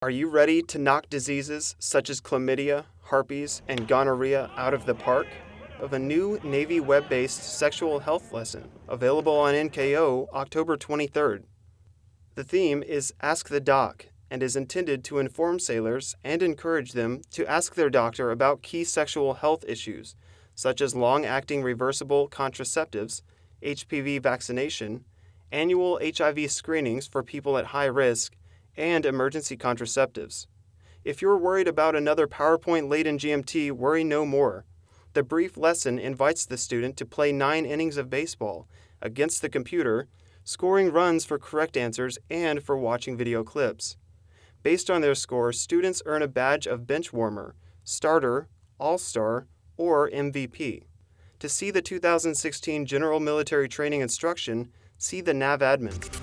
Are you ready to knock diseases such as chlamydia, herpes, and gonorrhea out of the park? Of a new Navy web-based sexual health lesson available on NKO October 23rd. The theme is Ask the Doc and is intended to inform sailors and encourage them to ask their doctor about key sexual health issues such as long-acting reversible contraceptives, HPV vaccination, annual HIV screenings for people at high risk, and emergency contraceptives. If you're worried about another PowerPoint-laden GMT, worry no more. The brief lesson invites the student to play nine innings of baseball against the computer, scoring runs for correct answers and for watching video clips. Based on their score, students earn a badge of bench warmer, starter, all-star, or MVP. To see the 2016 General Military Training Instruction, see the NAVADMIN.